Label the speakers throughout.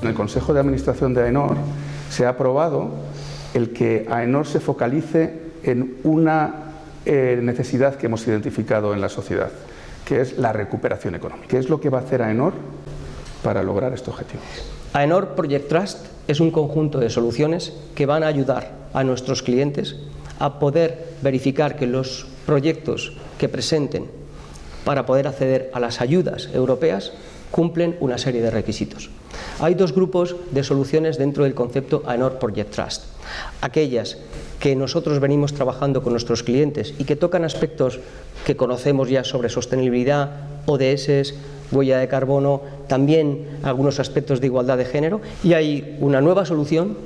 Speaker 1: En el Consejo de Administración de AENOR se ha aprobado el que AENOR se focalice en una eh, necesidad que hemos identificado en la sociedad, que es la recuperación económica. ¿Qué es lo que va a hacer AENOR para lograr este objetivo?
Speaker 2: AENOR Project Trust es un conjunto de soluciones que van a ayudar a nuestros clientes a poder verificar que los proyectos que presenten para poder acceder a las ayudas europeas cumplen una serie de requisitos. Hay dos grupos de soluciones dentro del concepto AENOR Project Trust. Aquellas que nosotros venimos trabajando con nuestros clientes y que tocan aspectos que conocemos ya sobre sostenibilidad, ODS, huella de carbono, también algunos aspectos de igualdad de género y hay una nueva solución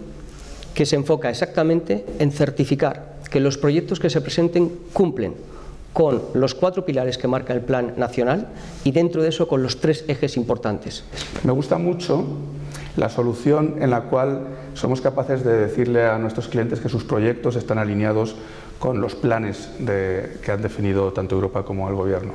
Speaker 2: que se enfoca exactamente en certificar que los proyectos que se presenten cumplen con los cuatro pilares que marca el Plan Nacional y dentro de eso con los tres ejes importantes.
Speaker 1: Me gusta mucho la solución en la cual somos capaces de decirle a nuestros clientes que sus proyectos están alineados con los planes que han definido tanto Europa como el Gobierno.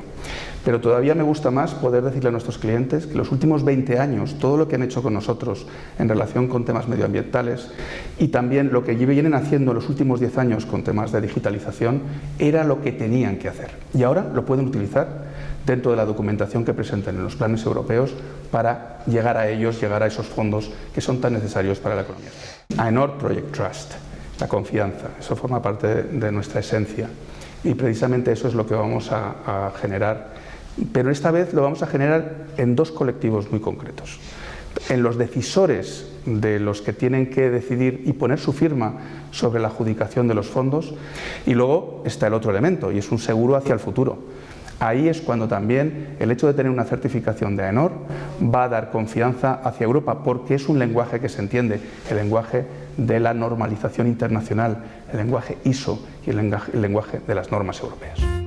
Speaker 1: Pero todavía me gusta más poder decirle a nuestros clientes que los últimos 20 años, todo lo que han hecho con nosotros en relación con temas medioambientales y también lo que vienen haciendo en los últimos 10 años con temas de digitalización, era lo que tenían que hacer. Y ahora lo pueden utilizar dentro de la documentación que presenten en los planes europeos para llegar a ellos, llegar a esos fondos que son tan necesarios para la economía. AENOR Project Trust la confianza, eso forma parte de nuestra esencia y precisamente eso es lo que vamos a, generar, pero esta vez lo vamos a generar en dos colectivos muy concretos. En los decisores de los que tienen que decidir y poner su firma sobre la adjudicación de los fondos y luego está el otro elemento y es un seguro hacia el futuro. Ahí es cuando también el hecho de tener una certificación de AENOR va a dar confianza hacia Europa porque es un lenguaje que se entiende, el lenguaje de la normalización internacional, el lenguaje ISO y el lenguaje, de las normas europeas.